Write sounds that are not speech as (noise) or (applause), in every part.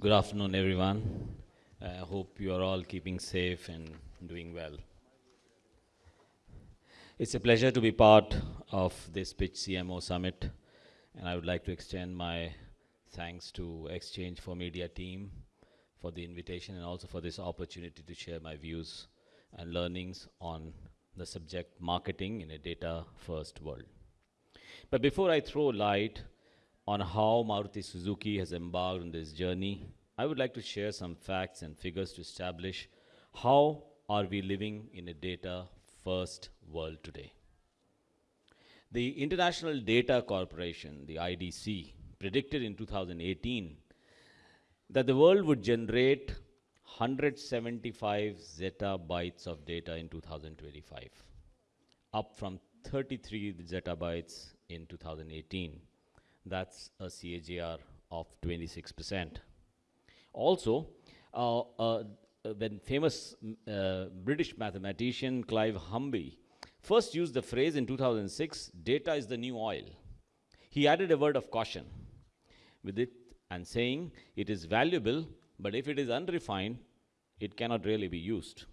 Good afternoon, everyone. I hope you are all keeping safe and doing well. It's a pleasure to be part of this Pitch CMO Summit, and I would like to extend my thanks to exchange4media team for the invitation and also for this opportunity to share my views and learnings on the subject marketing in a data-first world. But before I throw light on how Maruti Suzuki has embarked on this journey, I would like to share some facts and figures to establish how are we living in a data-first world today. The International Data Corporation, the IDC, predicted in 2018 that the world would generate 175 zettabytes of data in 2025, up from 33 zettabytes in 2018. That's a CAGR of 26%. Also, uh, uh, when famous uh, British mathematician Clive Humby first used the phrase in 2006, data is the new oil, he added a word of caution with it and saying it is valuable, but if it is unrefined, it cannot really be used.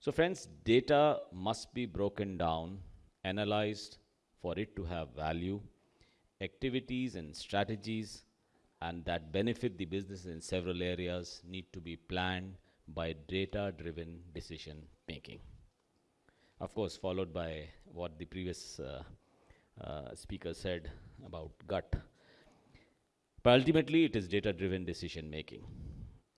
So, friends, data must be broken down, analyzed for it to have value, activities and strategies and that benefit the business in several areas need to be planned by data driven decision making. Of course, followed by what the previous uh, uh, speaker said about gut. But ultimately, it is data driven decision making.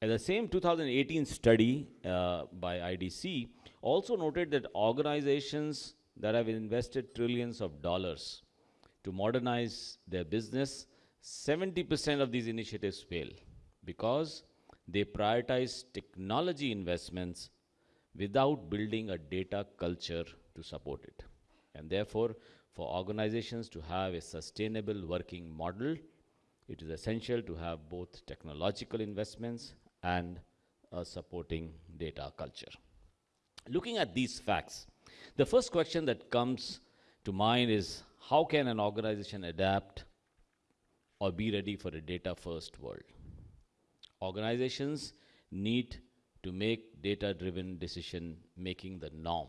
And the same 2018 study uh, by IDC also noted that organizations that have invested trillions of dollars to modernize their business, 70% of these initiatives fail because they prioritize technology investments without building a data culture to support it. And therefore, for organizations to have a sustainable working model, it is essential to have both technological investments and a supporting data culture. Looking at these facts, the first question that comes to mind is how can an organization adapt or be ready for a data first world? Organizations need to make data driven decision making the norm.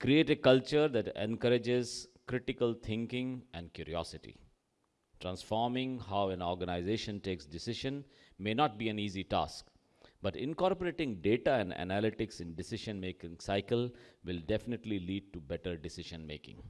Create a culture that encourages critical thinking and curiosity. Transforming how an organization takes decision may not be an easy task, but incorporating data and analytics in decision making cycle will definitely lead to better decision making.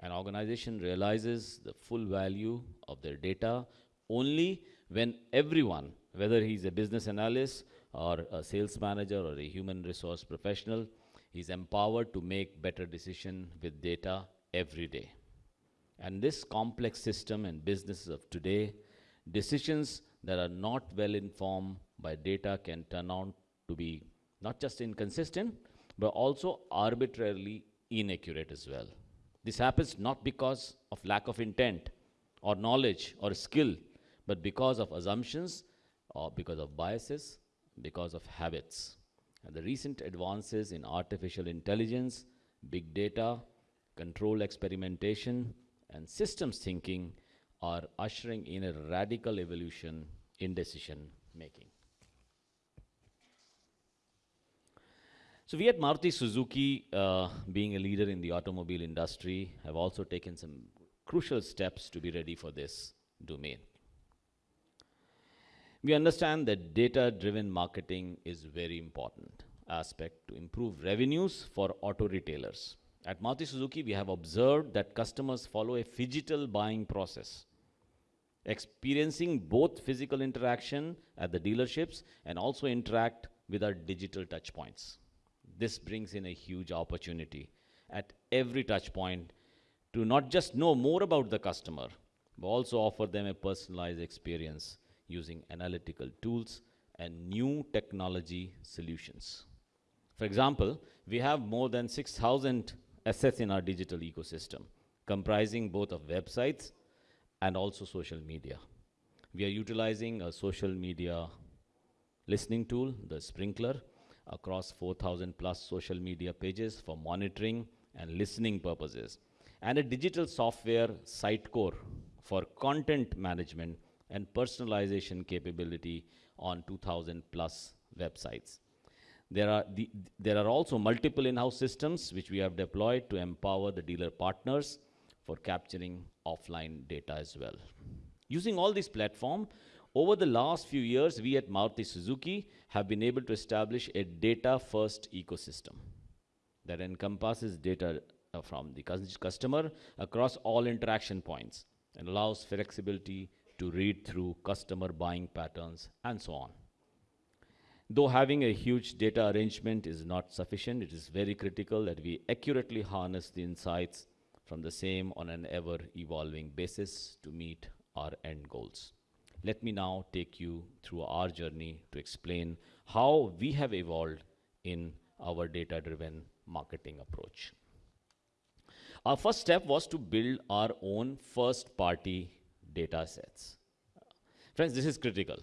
An organization realizes the full value of their data only when everyone, whether he's a business analyst or a sales manager or a human resource professional, is empowered to make better decision with data every day. And this complex system and businesses of today, decisions that are not well informed by data can turn out to be not just inconsistent, but also arbitrarily inaccurate as well. This happens not because of lack of intent or knowledge or skill, but because of assumptions or because of biases, because of habits. And the recent advances in artificial intelligence, big data, control experimentation, and systems thinking are ushering in a radical evolution in decision making. So we at Maruti Suzuki, uh, being a leader in the automobile industry, have also taken some crucial steps to be ready for this domain. We understand that data-driven marketing is very important aspect to improve revenues for auto retailers. At Maruti Suzuki, we have observed that customers follow a phygital buying process, experiencing both physical interaction at the dealerships and also interact with our digital touchpoints. This brings in a huge opportunity at every touch point to not just know more about the customer, but also offer them a personalized experience using analytical tools and new technology solutions. For example, we have more than 6,000 assets in our digital ecosystem, comprising both of websites and also social media. We are utilizing a social media listening tool, the Sprinklr, across 4,000 plus social media pages for monitoring and listening purposes, and a digital software Sitecore for content management and personalization capability on 2,000 plus websites. There are, the, there are also multiple in-house systems which we have deployed to empower the dealer partners for capturing offline data as well. Using all these platforms, over the last few years, we at Maruti Suzuki have been able to establish a data-first ecosystem that encompasses data uh, from the customer across all interaction points and allows flexibility to read through customer buying patterns and so on. Though having a huge data arrangement is not sufficient, it is very critical that we accurately harness the insights from the same on an ever evolving basis to meet our end goals. Let me now take you through our journey to explain how we have evolved in our data driven marketing approach. Our first step was to build our own first party data sets. Friends, this is critical.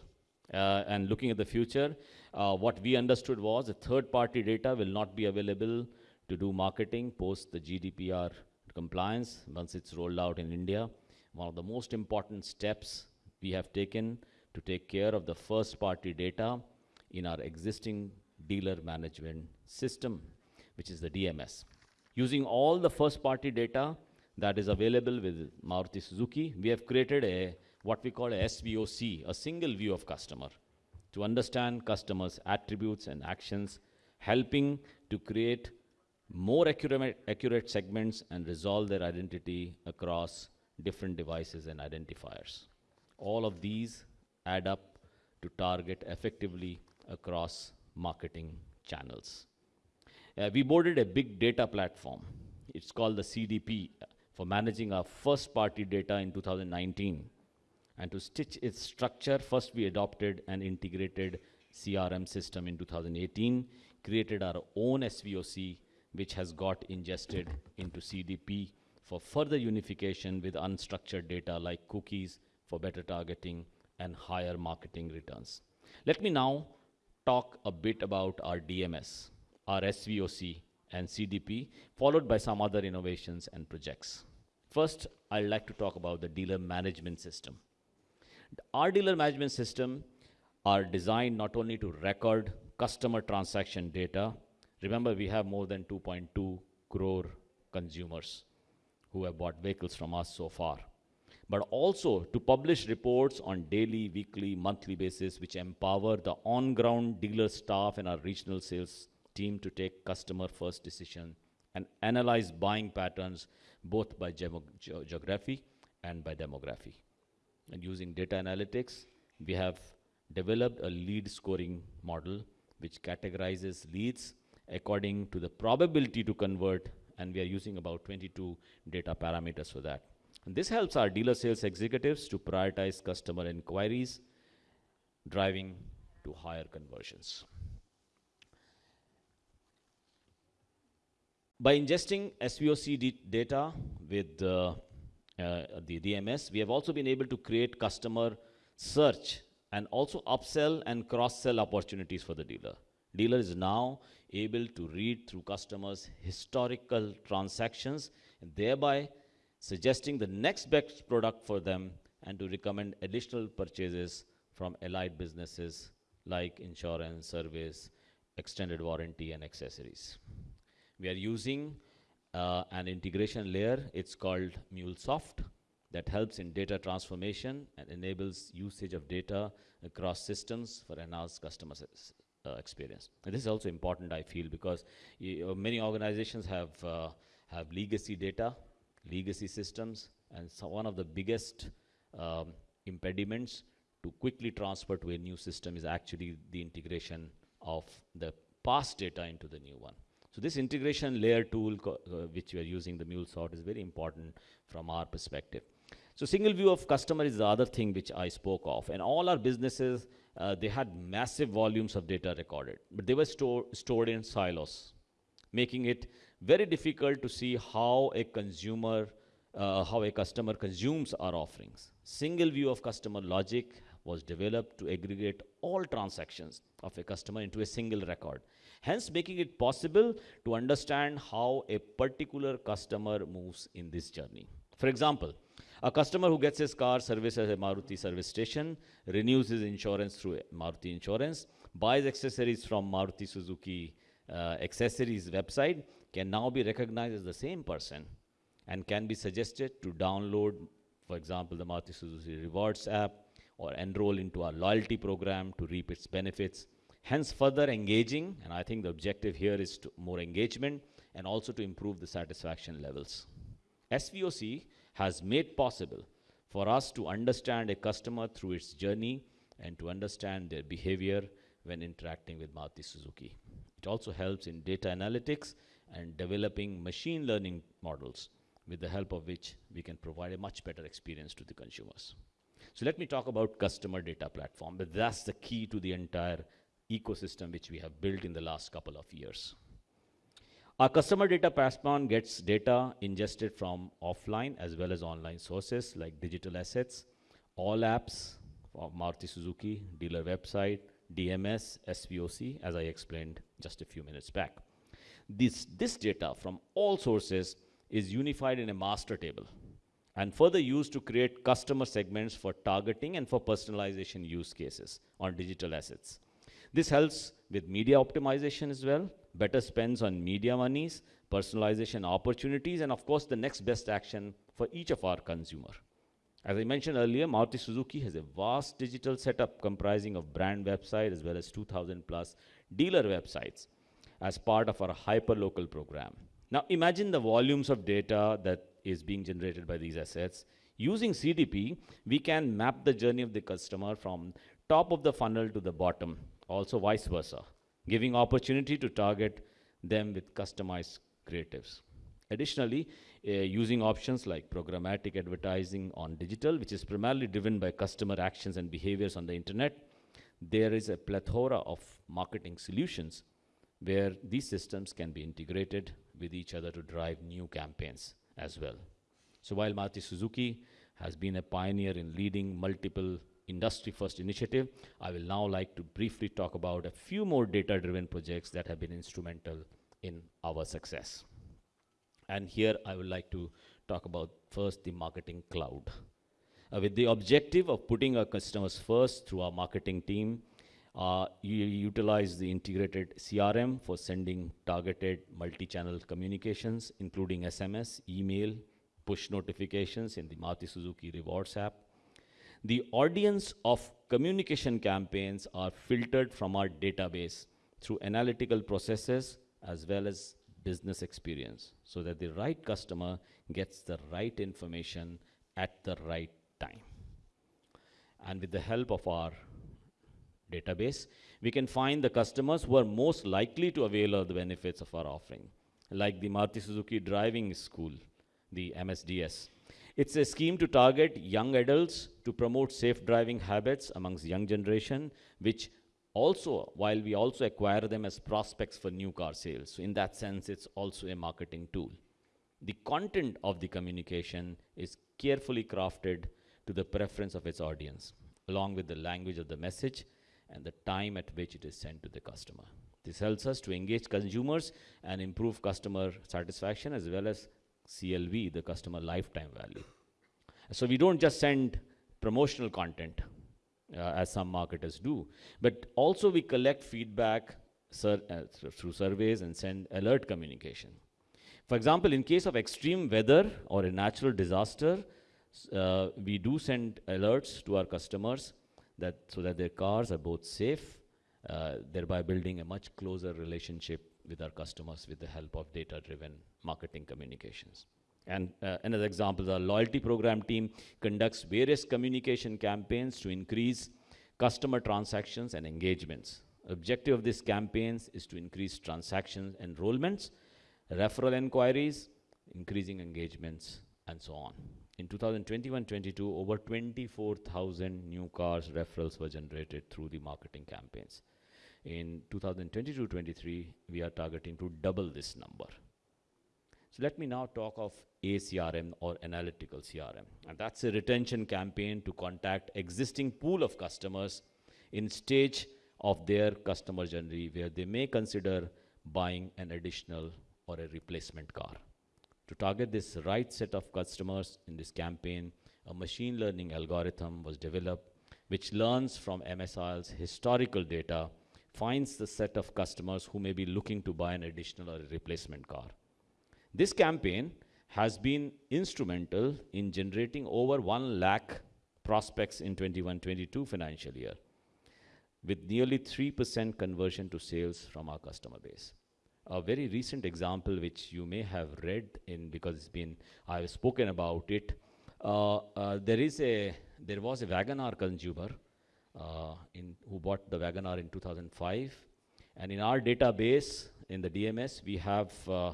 Uh, and looking at the future, uh, what we understood was the third party data will not be available to do marketing post the GDPR compliance once it's rolled out in India. One of the most important steps we have taken to take care of the first party data in our existing dealer management system, which is the DMS. Using all the first party data that is available with Maruti Suzuki, we have created a what we call a SVOC, a single view of customer, to understand customers' attributes and actions, helping to create more accurate, accurate segments and resolve their identity across different devices and identifiers. All of these add up to target effectively across marketing channels. Uh, we boarded a big data platform. It's called the CDP for managing our first party data in 2019. And to stitch its structure, first we adopted an integrated CRM system in 2018, created our own SVOC, which has got ingested into CDP for further unification with unstructured data like cookies, for better targeting and higher marketing returns. Let me now talk a bit about our DMS, our SVOC and CDP, followed by some other innovations and projects. First, I'd like to talk about the dealer management system. Our dealer management system are designed not only to record customer transaction data, remember we have more than 2.2 crore consumers who have bought vehicles from us so far but also to publish reports on daily, weekly, monthly basis, which empower the on-ground dealer staff and our regional sales team to take customer-first decision and analyze buying patterns both by ge geography and by demography. And using data analytics, we have developed a lead scoring model which categorizes leads according to the probability to convert, and we are using about 22 data parameters for that. This helps our dealer sales executives to prioritize customer inquiries, driving to higher conversions. By ingesting SVOC data with uh, uh, the DMS, we have also been able to create customer search and also upsell and cross-sell opportunities for the dealer. Dealer is now able to read through customers' historical transactions and thereby suggesting the next best product for them and to recommend additional purchases from allied businesses like insurance, service, extended warranty, and accessories. We are using uh, an integration layer. It's called MuleSoft that helps in data transformation and enables usage of data across systems for enhanced customer uh, experience. And this is also important, I feel, because many organizations have, uh, have legacy data legacy systems, and so one of the biggest um, impediments to quickly transfer to a new system is actually the integration of the past data into the new one. So this integration layer tool uh, which we are using, the MuleSoft, is very important from our perspective. So single view of customer is the other thing which I spoke of. And all our businesses, uh, they had massive volumes of data recorded, but they were store, stored in silos, making it very difficult to see how a consumer, uh, how a customer consumes our offerings. Single view of customer logic was developed to aggregate all transactions of a customer into a single record, hence making it possible to understand how a particular customer moves in this journey. For example, A customer who gets his car serviced at a Maruti service station, renews his insurance through Maruti Insurance, buys accessories from Maruti Suzuki uh, accessories website, can now be recognized as the same person and can be suggested to download, for example, the Maruti Suzuki Rewards app or enroll into our loyalty program to reap its benefits. Hence, further engaging, and I think the objective here is to more engagement and also to improve the satisfaction levels. SVOC has made possible for us to understand a customer through its journey and to understand their behavior when interacting with Maruti Suzuki. It also helps in data analytics and developing machine learning models with the help of which we can provide a much better experience to the consumers. So let me talk about customer data platform, but that's the key to the entire ecosystem which we have built in the last couple of years. Our customer data platform gets data ingested from offline as well as online sources like digital assets, all apps Maruti Suzuki, dealer website, DMS, SVOC, as I explained just a few minutes back. This, this data from all sources is unified in a master table and further used to create customer segments for targeting and for personalization use cases on digital assets. This helps with media optimization as well, better spends on media monies, personalization opportunities, and of course the next best action for each of our consumer. As I mentioned earlier, Maruti Suzuki has a vast digital setup comprising of brand website as well as 2000 plus dealer websites as part of our hyperlocal program. Now imagine the volumes of data that is being generated by these assets. Using CDP, we can map the journey of the customer from top of the funnel to the bottom, also vice versa, giving opportunity to target them with customized creatives. Additionally, uh, using options like programmatic advertising on digital, which is primarily driven by customer actions and behaviors on the internet, there is a plethora of marketing solutions where these systems can be integrated with each other to drive new campaigns as well. So while Maruti Suzuki has been a pioneer in leading multiple industry first initiative, I will now like to briefly talk about a few more data driven projects that have been instrumental in our success. And here I would like to talk about first the marketing cloud. Uh, with the objective of putting our customers first through our marketing team, uh, you utilize the integrated CRM for sending targeted multi-channel communications, including SMS, email, push notifications in the Maruti Suzuki Rewards app. The audience of communication campaigns are filtered from our database through analytical processes as well as business experience so that the right customer gets the right information at the right time. And with the help of our database, we can find the customers who are most likely to avail of the benefits of our offering, like the Maruti Suzuki Driving School, the MSDS. It's a scheme to target young adults to promote safe driving habits amongst young generation, which also, while we also acquire them as prospects for new car sales. So in that sense, it's also a marketing tool. The content of the communication is carefully crafted to the preference of its audience, along with the language of the message and the time at which it is sent to the customer. This helps us to engage consumers and improve customer satisfaction as well as CLV, the customer lifetime value. So we don't just send promotional content uh, as some marketers do, but also we collect feedback sur uh, through surveys and send alert communication. For example, in case of extreme weather or a natural disaster, uh, we do send alerts to our customers that so that their cars are both safe, uh, thereby building a much closer relationship with our customers with the help of data-driven marketing communications. And uh, another example, the loyalty program team conducts various communication campaigns to increase customer transactions and engagements. Objective of these campaigns is to increase transactions enrollments, referral inquiries, increasing engagements, and so on. In 2021-22, over 24,000 new cars referrals were generated through the marketing campaigns. In 2022-23, we are targeting to double this number. So let me now talk of ACRM or analytical CRM. And that's a retention campaign to contact existing pool of customers in stage of their customer journey where they may consider buying an additional or a replacement car. To target this right set of customers in this campaign, a machine learning algorithm was developed which learns from MSIL's historical data, finds the set of customers who may be looking to buy an additional or a replacement car. This campaign has been instrumental in generating over 1 lakh prospects in 21-22 financial year, with nearly 3% conversion to sales from our customer base. A very recent example, which you may have read in because it's been, I've spoken about it. Uh, uh, there is a, there was a WagonR consumer uh, in, who bought the WagonR in 2005. And in our database, in the DMS, we have uh,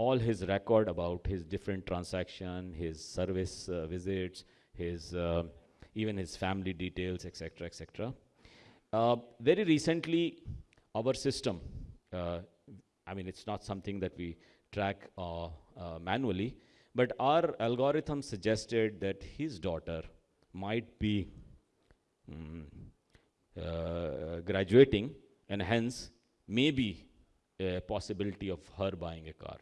all his record about his different transaction, his service uh, visits, his uh, even his family details, etc., etc. Uh, very recently, our system, uh, I mean, it's not something that we track uh, uh, manually, but our algorithm suggested that his daughter might be mm, graduating, and hence maybe a possibility of her buying a car.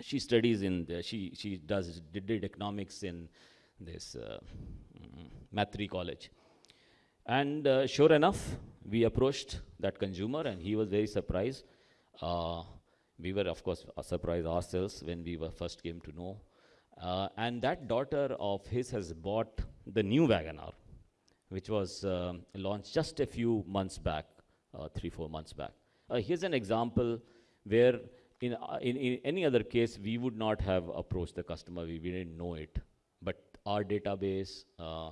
She studies in the, she she does did, did economics in this uh, mm, College, and uh, sure enough, we approached that consumer, and he was very surprised. Uh, we were, of course, surprised ourselves when we were first came to know. Uh, and that daughter of his has bought the new WagonR, which was um, launched just a few months back, uh, three, four months back. Uh, here's an example where in, uh, in, in, any other case, we would not have approached the customer, we, we didn't know it. But our database uh,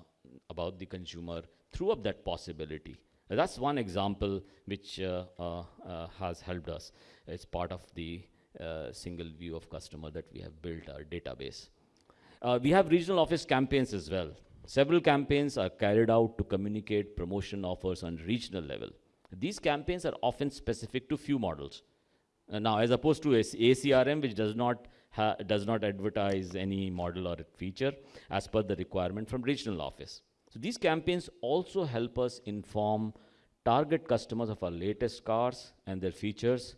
about the consumer threw up that possibility. Uh, that's one example which uh, uh, uh, has helped us. It's part of the single view of customer that we have built our database. we have regional office campaigns as well. Several campaigns are carried out to communicate promotion offers on regional level. These campaigns are often specific to few models. Uh, now, as opposed to ACRM, which does not does not advertise any model or feature as per the requirement from regional office. So these campaigns also help us inform target customers of our latest cars and their features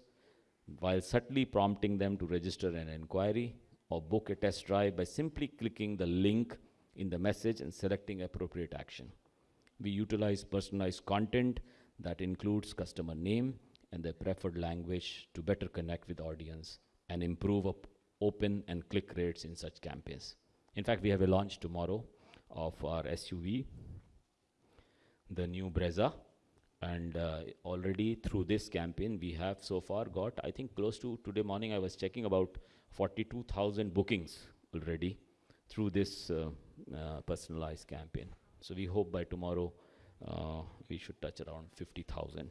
while subtly prompting them to register an inquiry or book a test drive by simply clicking the link in the message and selecting appropriate action. We utilize personalized content that includes customer name and their preferred language to better connect with audience and improve op open and click rates in such campaigns. In fact, we have a launch tomorrow of our SUV, the new Brezza. And uh, already through this campaign, we have so far got, I think, close to today morning, I was checking about 42,000 bookings already through this uh, uh, personalized campaign. So we hope by tomorrow uh, we should touch around 50,000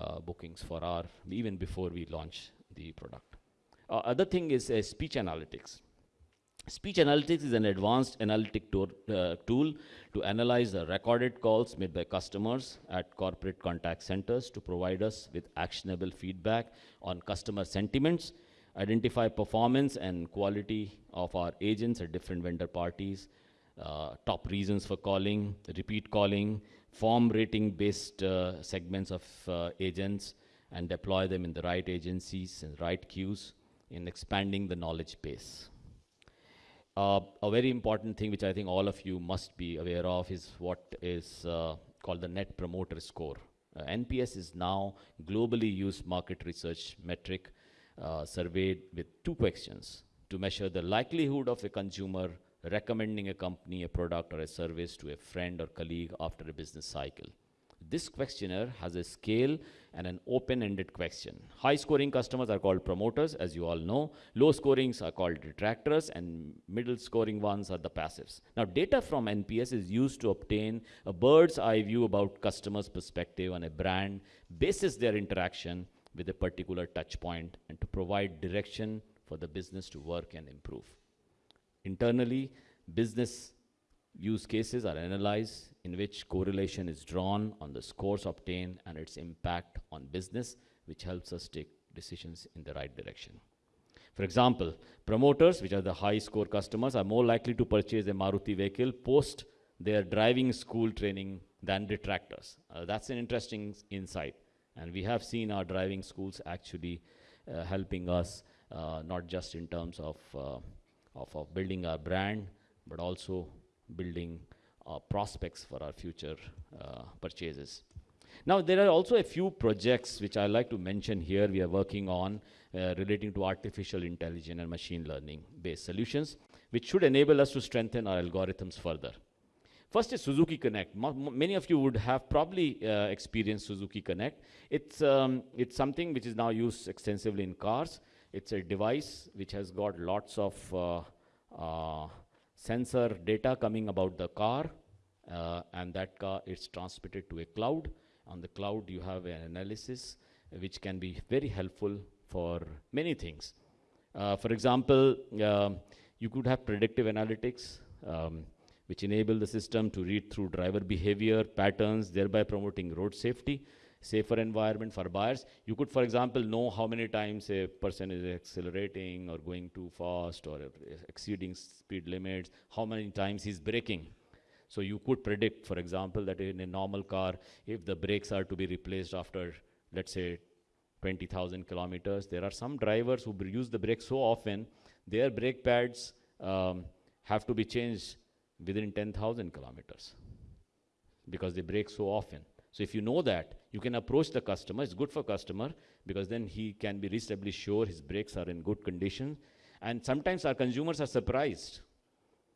uh, bookings for our, even before we launch the product. Uh, other thing is speech analytics. Speech analytics is an advanced analytic uh, tool to analyze the recorded calls made by customers at corporate contact centers to provide us with actionable feedback on customer sentiments, identify performance and quality of our agents at different vendor parties, uh, top reasons for calling, repeat calling, form rating based uh, segments of uh, agents, and deploy them in the right agencies and right queues in expanding the knowledge base. Uh, a very important thing which I think all of you must be aware of is what is uh, called the Net Promoter Score. NPS is now globally used market research metric surveyed with two questions to measure the likelihood of a consumer recommending a company, a product, or a service to a friend or colleague after a business cycle. This questionnaire has a scale and an open-ended question. High-scoring customers are called promoters, as you all know. Low-scorings are called detractors, and middle-scoring ones are the passives. Now, data from NPS is used to obtain a bird's-eye view about customers' perspective on a brand, basis their interaction with a particular touch point, and to provide direction for the business to work and improve. Internally, business use cases are analyzed in which correlation is drawn on the scores obtained and its impact on business, which helps us take decisions in the right direction. For example, promoters, which are the high score customers, are more likely to purchase a Maruti vehicle post their driving school training than detractors. Uh, that's an interesting insight. And we have seen our driving schools actually uh, helping us uh, not just in terms of, uh, of, of building our brand, but also building uh, prospects for our future uh, purchases. Now, there are also a few projects which I like to mention here we are working on uh, relating to artificial intelligence and machine learning based solutions, which should enable us to strengthen our algorithms further. First is Suzuki Connect. many of you would have probably uh, experienced Suzuki Connect. It's, um, it's something which is now used extensively in cars. It's a device which has got lots of uh, uh, sensor data coming about the car, uh, and that car is transmitted to a cloud. On the cloud, you have an analysis which can be very helpful for many things. Uh, for example, um, you could have predictive analytics. Um, which enable the system to read through driver behavior patterns, thereby promoting road safety, safer environment for buyers. You could, for example, know how many times a person is accelerating or going too fast or exceeding speed limits, how many times he's braking. So you could predict, for example, that in a normal car, if the brakes are to be replaced after, let's say, 20,000 kilometers, there are some drivers who use the brakes so often, their brake pads um, have to be changed within 10,000 kilometers because they brake so often. So if you know that, you can approach the customer. It's good for customer because then he can be reasonably sure his brakes are in good condition. And sometimes our consumers are surprised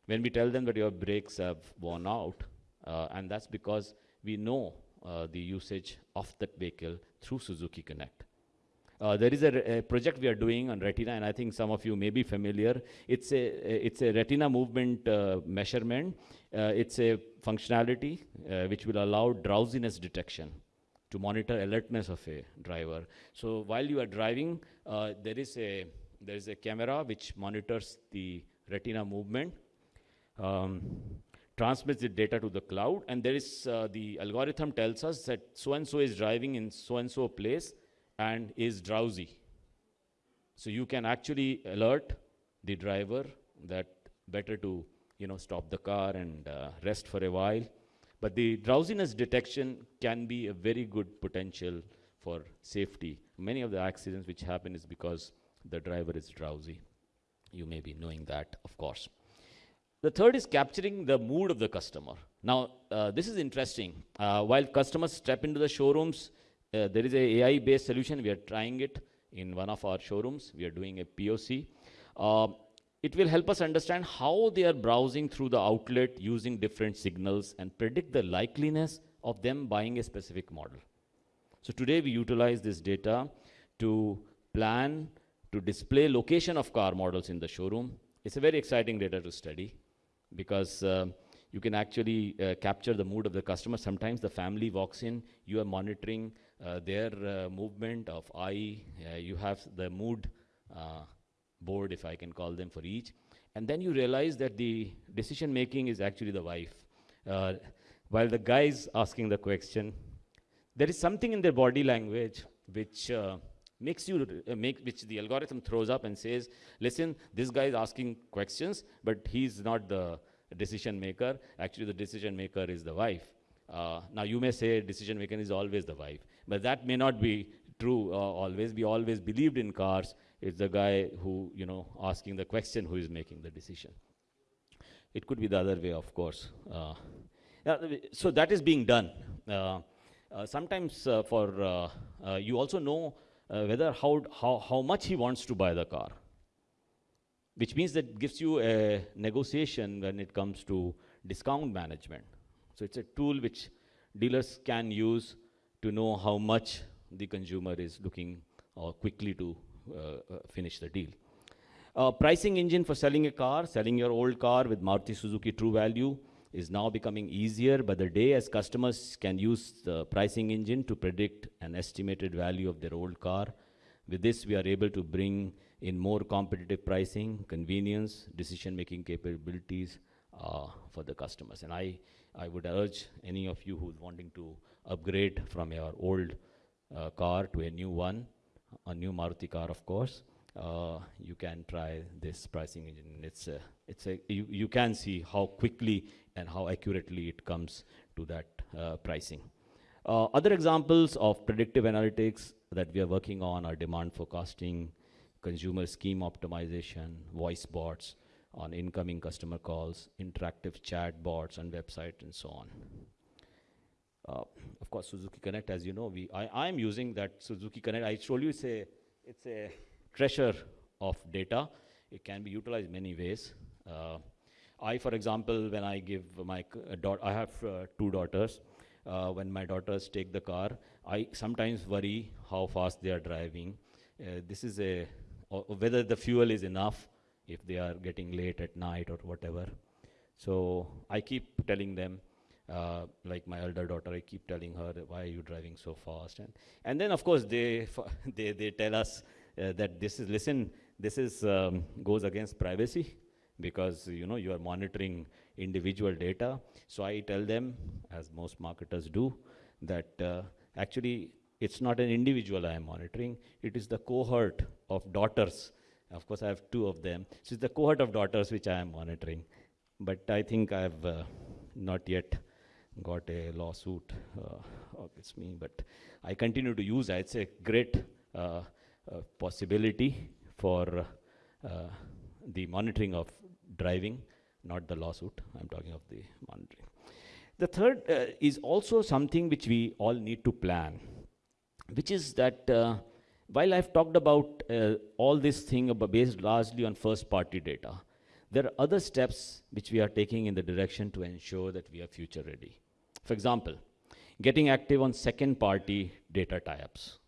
when we tell them that your brakes have worn out. Uh, and that's because we know uh, the usage of that vehicle through Suzuki Connect. Uh, there is a, a, project we are doing on retina, and I think some of you may be familiar. It's a, it's a retina movement uh, measurement. Uh, it's a functionality uh, which will allow drowsiness detection to monitor alertness of a driver. So while you are driving, uh, there is a there is a camera which monitors the retina movement, um, transmits the data to the cloud, and there is the algorithm tells us that so and so is driving in so and so place and is drowsy. So you can actually alert the driver that better to you know stop the car and uh, rest for a while. But the drowsiness detection can be a very good potential for safety. Many of the accidents which happen is because the driver is drowsy. You may be knowing that, of course. The third is capturing the mood of the customer. Now, uh, this is interesting. Uh, while customers step into the showrooms, uh, there is a AI-based solution. We are trying it in one of our showrooms. We are doing a POC. Uh, it will help us understand how they are browsing through the outlet using different signals and predict the likeliness of them buying a specific model. So today we utilize this data to plan, to display location of car models in the showroom. It's a very exciting data to study because uh, you can actually uh, capture the mood of the customer. Sometimes the family walks in, you are monitoring uh, their uh, movement of eye, uh, you have the mood board, if I can call them, for each. And then you realize that the decision making is actually the wife. while the guy is asking the question, there is something in their body language which makes you uh, make which the algorithm throws up and says listen this guy is asking questions but he's not the decision maker actually the decision maker is the wife uh, now you may say decision maker is always the wife but that may not be true uh, always. We always believed in cars. It's the guy who, you know, asking the question who is making the decision. It could be the other way, of course. Uh, so that is being done. Uh, uh sometimes uh, for, you also know whether how, how, how much he wants to buy the car which means that gives you a negotiation when it comes to discount management. So it's a tool which dealers can use to know how much the consumer is looking uh, quickly to uh, uh, finish the deal. Uh, pricing engine for selling a car, selling your old car with Maruti Suzuki True Value is now becoming easier by the day as customers can use the pricing engine to predict an estimated value of their old car. With this, we are able to bring in more competitive pricing, convenience, decision-making capabilities uh, for the customers. And I, I would urge any of you who's wanting to upgrade from your old uh, car to a new one, a new Maruti car, of course, uh, you can try this pricing engine. It's a, it's a, you, you can see how quickly and how accurately it comes to that uh, pricing. Uh, other examples of predictive analytics that we are working on are demand forecasting, consumer scheme optimization, voice bots on incoming customer calls, interactive chat bots on website, and so on. Uh, of course, Suzuki Connect, as you know, we I am using that Suzuki Connect. I told you it's a it's a treasure of data. It can be utilized many ways. Uh, I, for example, when I give my uh, daughter, I have uh, two daughters. Uh, when my daughters take the car, I sometimes worry how fast they are driving. Uh, this is a whether the fuel is enough if they are getting late at night or whatever. So I keep telling them, uh, like my elder daughter, I keep telling her, why are you driving so fast? And, and then of course they, (laughs) they, they tell us uh, that this is, listen, this is, um, goes against privacy because you know you are monitoring individual data. So I tell them, as most marketers do, that uh, actually it's not an individual I am monitoring, it is the cohort of daughters. Of course, I have two of them. So it's the cohort of daughters which I am monitoring. But I think I've uh, not yet got a lawsuit uh, against me, but I continue to use it. It's a great uh, uh possibility for uh, the monitoring of driving, not the lawsuit. I'm talking of the monitoring. The third uh, is also something which we all need to plan which is that uh, while I've talked about uh, all this thing based largely on first party data, there are other steps which we are taking in the direction to ensure that we are future ready. For example, getting active on second party data tie-ups,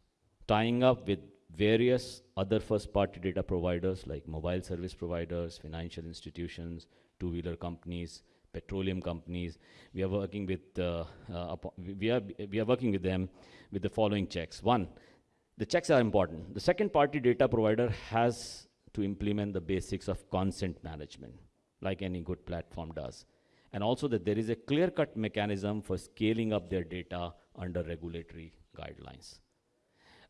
tying up with various other first party data providers like mobile service providers, financial institutions, two-wheeler companies, petroleum companies. We are working with, uh, uh, we, are, we are working with them with the following checks. One, the checks are important. The second party data provider has to implement the basics of consent management, like any good platform does. And also that there is a clear-cut mechanism for scaling up their data under regulatory guidelines.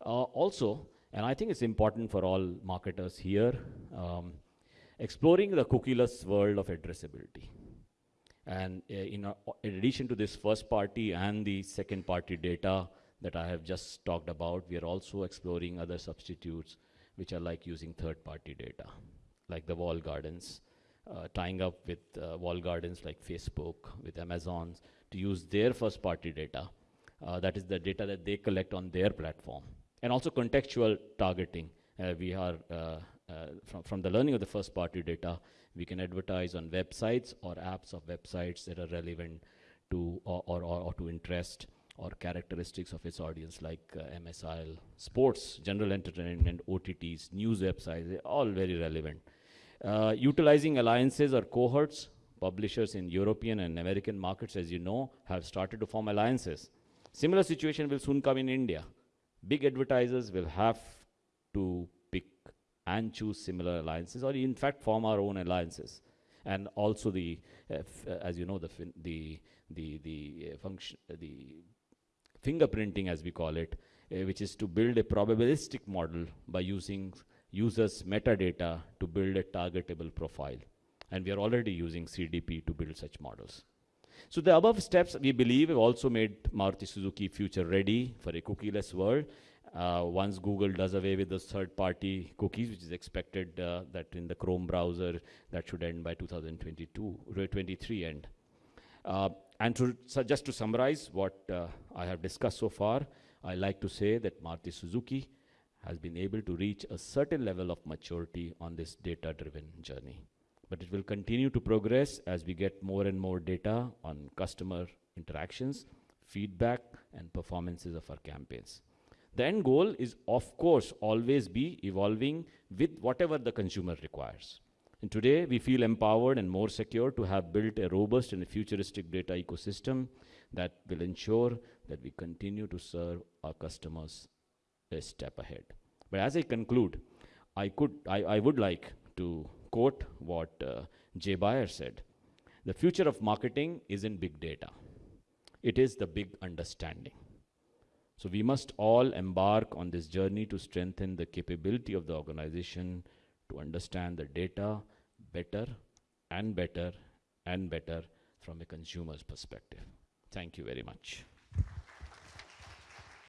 Uh, also, and I think it's important for all marketers here, um, exploring the cookieless world of addressability. And uh, in, uh, in addition to this first party and the second party data that I have just talked about, we are also exploring other substitutes which are like using third party data, like the wall gardens, uh, tying up with uh, wall gardens like Facebook, with Amazon's, to use their first party data. Uh, that is the data that they collect on their platform. And also contextual targeting. Uh, we are, from, from the learning of the first party data, we can advertise on websites or apps of websites that are relevant to or, or, or to interest or characteristics of its audience like uh, MSIL, sports, general entertainment, OTTs, news websites, all very relevant. Uh, utilizing alliances or cohorts, publishers in European and American markets, as you know, have started to form alliances. Similar situation will soon come in India. Big advertisers will have to pick and choose similar alliances or in fact form our own alliances and also the uh, uh, as you know the the the the uh, function the fingerprinting as we call it uh, which is to build a probabilistic model by using users metadata to build a targetable profile. And we are already using CDP to build such models. So the above steps we believe have also made Maruti Suzuki future ready for a cookieless world. Uh, once Google does away with the third-party cookies, which is expected uh, that in the Chrome browser, that should end by 2022, 23 end. Uh, and to, so just to summarize what uh, I have discussed so far, I like to say that Maruti Suzuki has been able to reach a certain level of maturity on this data-driven journey. But it will continue to progress as we get more and more data on customer interactions, feedback, and performances of our campaigns. The end goal is, of course, always be evolving with whatever the consumer requires. And today, we feel empowered and more secure to have built a robust and a futuristic data ecosystem that will ensure that we continue to serve our customers a step ahead. But as I conclude, I, could, I, I would like to quote what uh, Jay Baer said. The future of marketing isn't big data. It is the big understanding. So we must all embark on this journey to strengthen the capability of the organization to understand the data better and better and better from a consumer's perspective. Thank you very much.